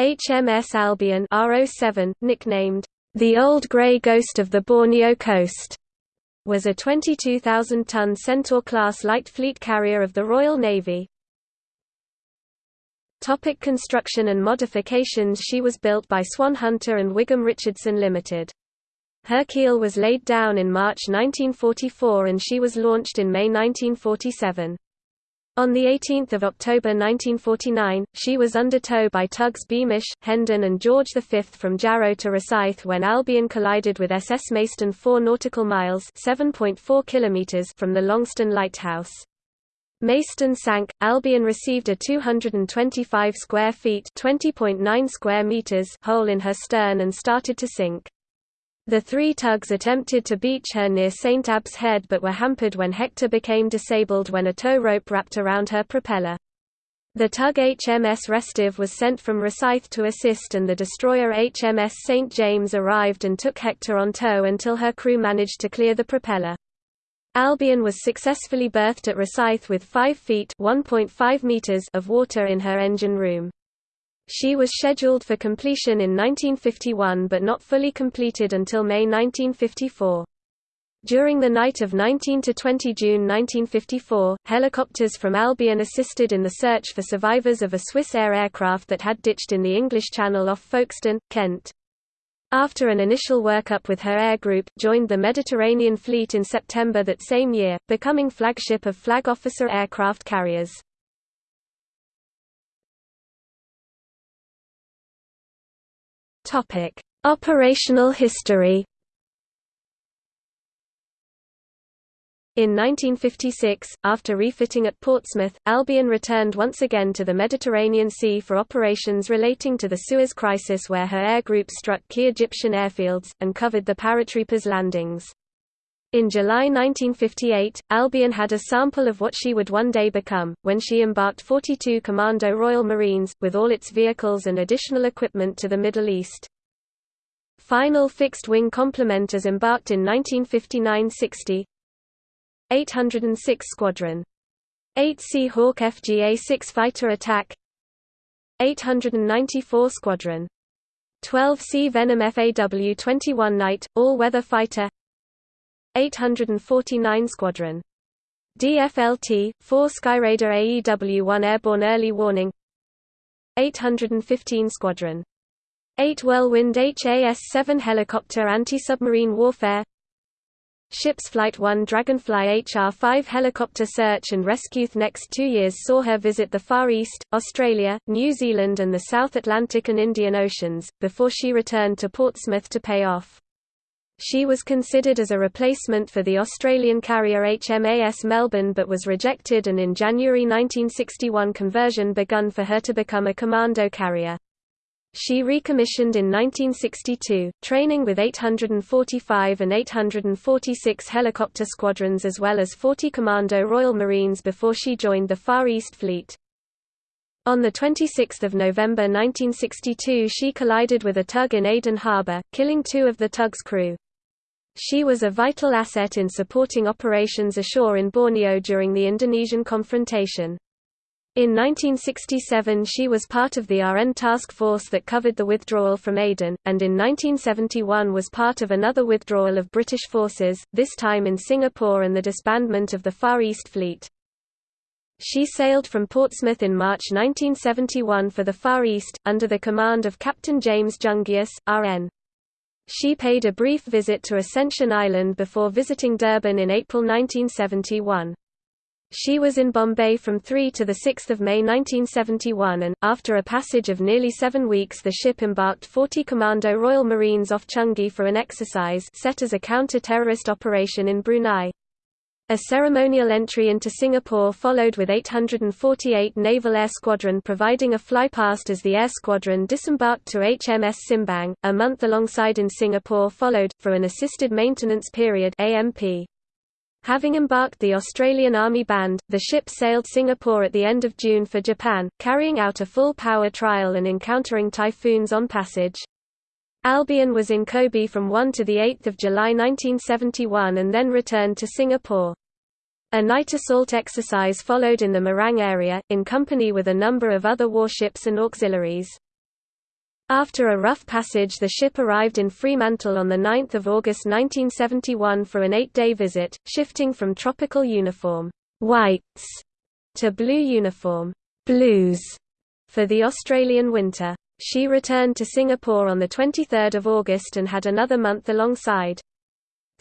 HMS Albion RO7, nicknamed the Old Grey Ghost of the Borneo Coast, was a 22,000-ton Centaur-class light fleet carrier of the Royal Navy. Topic construction and modifications She was built by Swan Hunter and Wigham Richardson Limited. Her keel was laid down in March 1944 and she was launched in May 1947. On 18 October 1949, she was under tow by tugs Beamish, Hendon and George V from Jarrow to Rosyth when Albion collided with SS Maystone 4 nautical miles km) from the Longstone Lighthouse. Maystone sank, Albion received a 225 square feet (20.9 square meters) hole in her stern and started to sink. The three tugs attempted to beach her near St. Abb's Head but were hampered when Hector became disabled when a tow rope wrapped around her propeller. The tug HMS Restive was sent from Rosyth to assist and the destroyer HMS St. James arrived and took Hector on tow until her crew managed to clear the propeller. Albion was successfully berthed at Rosyth with 5 feet meters of water in her engine room. She was scheduled for completion in 1951 but not fully completed until May 1954. During the night of 19 to 20 June 1954, helicopters from Albion assisted in the search for survivors of a Swissair aircraft that had ditched in the English Channel off Folkestone, Kent. After an initial workup with her air group, joined the Mediterranean Fleet in September that same year, becoming flagship of Flag Officer aircraft carriers. Topic: Operational history. In 1956, after refitting at Portsmouth, Albion returned once again to the Mediterranean Sea for operations relating to the Suez Crisis where her air group struck key Egyptian airfields, and covered the paratroopers' landings. In July 1958, Albion had a sample of what she would one day become, when she embarked 42 Commando Royal Marines, with all its vehicles and additional equipment to the Middle East. Final fixed-wing complement as embarked in 1959–60 806 Squadron. 8 Sea Hawk FGA-6 Fighter Attack. 894 Squadron. 12 Sea Venom FAW-21 Night, All-Weather Fighter 849 Squadron. DFLT, 4 Skyraider AEW-1 Airborne Early Warning 815 Squadron. 8 Whirlwind HAS-7 Helicopter Anti-Submarine Warfare Ship's Flight 1 Dragonfly HR-5 helicopter search and rescue. Next two years saw her visit the Far East, Australia, New Zealand and the South Atlantic and Indian Oceans, before she returned to Portsmouth to pay off. She was considered as a replacement for the Australian carrier HMAS Melbourne but was rejected and in January 1961 conversion begun for her to become a commando carrier. She recommissioned in 1962, training with 845 and 846 helicopter squadrons as well as 40 Commando Royal Marines before she joined the Far East Fleet. On 26 November 1962 she collided with a tug in Aden Harbour, killing two of the tug's crew. She was a vital asset in supporting operations ashore in Borneo during the Indonesian confrontation. In 1967 she was part of the RN task force that covered the withdrawal from Aden, and in 1971 was part of another withdrawal of British forces, this time in Singapore and the disbandment of the Far East Fleet. She sailed from Portsmouth in March 1971 for the Far East, under the command of Captain James Jungius, RN. She paid a brief visit to Ascension Island before visiting Durban in April 1971. She was in Bombay from 3 to 6 May 1971 and, after a passage of nearly seven weeks the ship embarked 40 Commando Royal Marines off Changi for an exercise set as a counter-terrorist operation in Brunei. A ceremonial entry into Singapore followed with 848 Naval Air Squadron providing a flypast as the air squadron disembarked to HMS Simbang. A month alongside in Singapore followed, for an assisted maintenance period AMP. Having embarked the Australian Army Band, the ship sailed Singapore at the end of June for Japan, carrying out a full power trial and encountering typhoons on passage. Albion was in Kobe from 1 to 8 July 1971 and then returned to Singapore. A night assault exercise followed in the Marang area, in company with a number of other warships and auxiliaries. After a rough passage the ship arrived in Fremantle on 9 August 1971 for an eight-day visit, shifting from tropical uniform whites to blue uniform blues for the Australian winter. She returned to Singapore on 23 August and had another month alongside.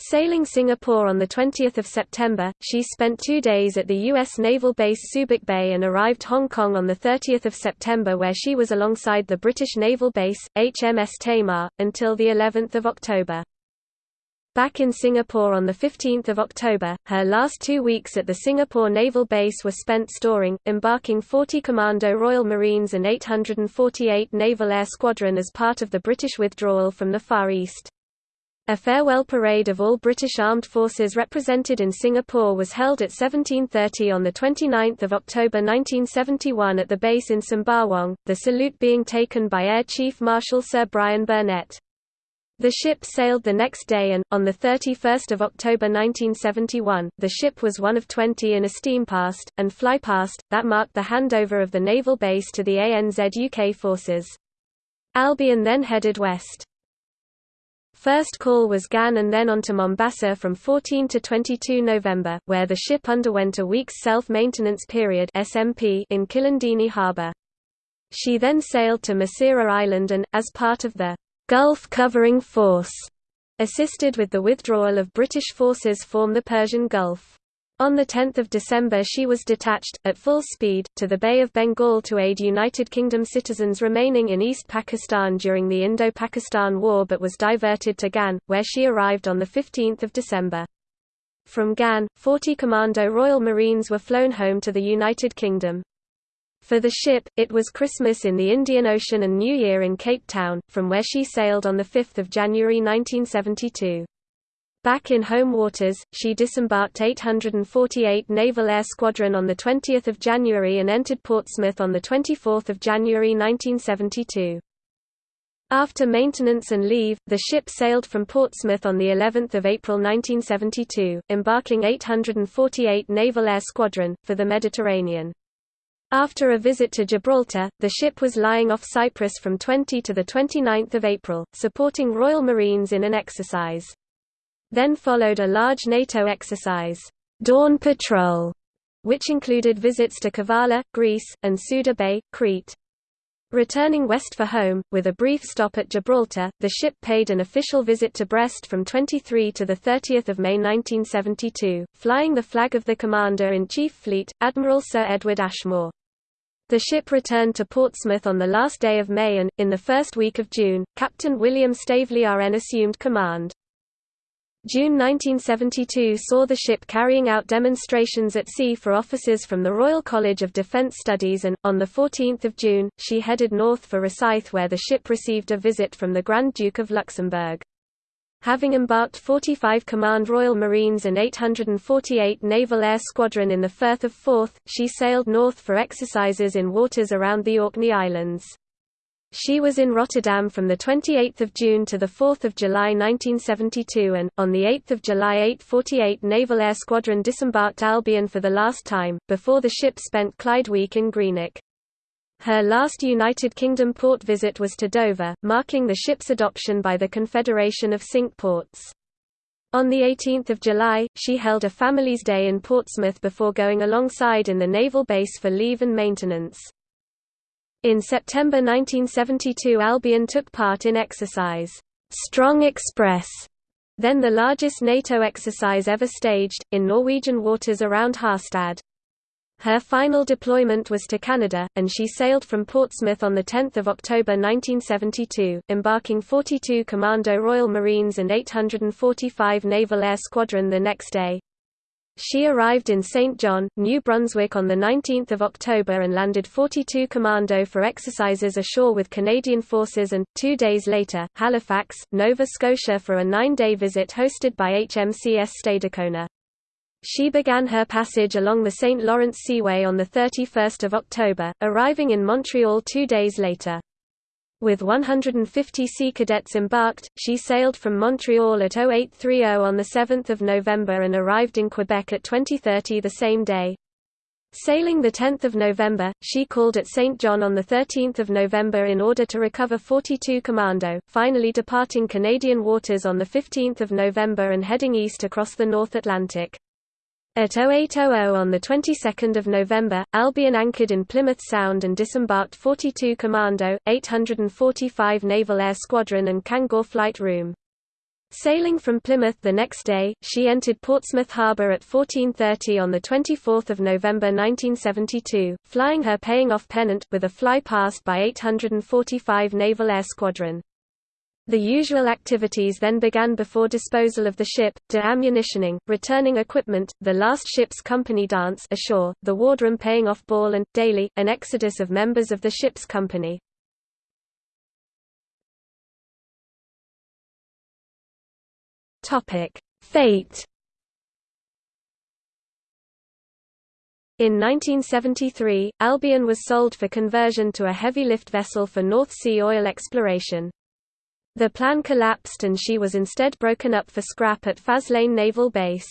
Sailing Singapore on 20 September, she spent two days at the U.S. naval base Subic Bay and arrived Hong Kong on 30 September where she was alongside the British naval base, HMS Tamar, until of October. Back in Singapore on 15 October, her last two weeks at the Singapore Naval Base were spent storing, embarking 40 Commando Royal Marines and 848 Naval Air Squadron as part of the British withdrawal from the Far East. A farewell parade of all British armed forces represented in Singapore was held at 1730 on 29 October 1971 at the base in Sembawang, the salute being taken by Air Chief Marshal Sir Brian Burnett. The ship sailed the next day and, on 31 October 1971, the ship was one of 20 in a steam past, and fly past, that marked the handover of the naval base to the ANZUK forces. Albion then headed west. First call was Gan and then on to Mombasa from 14 to 22 November, where the ship underwent a week's self-maintenance period SMP in Kilindini harbour. She then sailed to Masirah Island and, as part of the Gulf Covering Force, assisted with the withdrawal of British forces from the Persian Gulf. On 10 December she was detached, at full speed, to the Bay of Bengal to aid United Kingdom citizens remaining in East Pakistan during the Indo-Pakistan War but was diverted to Gan, where she arrived on 15 December. From Gan, 40 Commando Royal Marines were flown home to the United Kingdom. For the ship, it was Christmas in the Indian Ocean and New Year in Cape Town, from where she sailed on 5 January 1972. Back in home waters, she disembarked 848 Naval Air Squadron on 20 January and entered Portsmouth on 24 January 1972. After maintenance and leave, the ship sailed from Portsmouth on the 11th of April 1972, embarking 848 Naval Air Squadron for the Mediterranean. After a visit to Gibraltar, the ship was lying off Cyprus from 20 to the 29th of April, supporting Royal Marines in an exercise. Then followed a large NATO exercise, Dawn Patrol, which included visits to Kavala, Greece, and Suda Bay, Crete. Returning west for home, with a brief stop at Gibraltar, the ship paid an official visit to Brest from 23 to 30 May 1972, flying the flag of the Commander-in-Chief Fleet, Admiral Sir Edward Ashmore. The ship returned to Portsmouth on the last day of May and, in the first week of June, Captain William Staveley RN assumed command. June 1972 saw the ship carrying out demonstrations at sea for officers from the Royal College of Defence Studies and, on 14 June, she headed north for Rosyth where the ship received a visit from the Grand Duke of Luxembourg. Having embarked 45 Command Royal Marines and 848 Naval Air Squadron in the Firth of Forth, she sailed north for exercises in waters around the Orkney Islands. She was in Rotterdam from 28 June to 4 July 1972 and, on 8 July 848 Naval Air Squadron disembarked Albion for the last time, before the ship spent Clyde Week in Greenock. Her last United Kingdom port visit was to Dover, marking the ship's adoption by the Confederation of Cinque Ports. On 18 July, she held a Family's Day in Portsmouth before going alongside in the naval base for leave and maintenance. In September 1972 Albion took part in exercise Strong Express, then the largest NATO exercise ever staged, in Norwegian waters around Harstad. Her final deployment was to Canada, and she sailed from Portsmouth on 10 October 1972, embarking 42 Commando Royal Marines and 845 Naval Air Squadron the next day. She arrived in St. John, New Brunswick on 19 October and landed 42 Commando for exercises ashore with Canadian forces and, two days later, Halifax, Nova Scotia for a nine-day visit hosted by HMCS Stadacona. She began her passage along the St. Lawrence Seaway on 31 October, arriving in Montreal two days later. With 150 sea cadets embarked, she sailed from Montreal at 0830 on 7 November and arrived in Quebec at 2030 the same day. Sailing 10 November, she called at St. John on 13 November in order to recover 42 Commando, finally departing Canadian waters on 15 November and heading east across the North Atlantic. At 0800 on the 22nd of November, Albion anchored in Plymouth Sound and disembarked 42 Commando, 845 Naval Air Squadron and Kangor Flight Room. Sailing from Plymouth the next day, she entered Portsmouth Harbour at 14.30 on 24 November 1972, flying her paying off pennant, with a fly past by 845 Naval Air Squadron. The usual activities then began before disposal of the ship, de-ammunitioning, returning equipment, the last ship's company dance ashore, the wardroom paying off ball and, daily, an exodus of members of the ship's company. Fate In 1973, Albion was sold for conversion to a heavy lift vessel for North Sea oil exploration. The plan collapsed and she was instead broken up for scrap at Faslane Naval Base.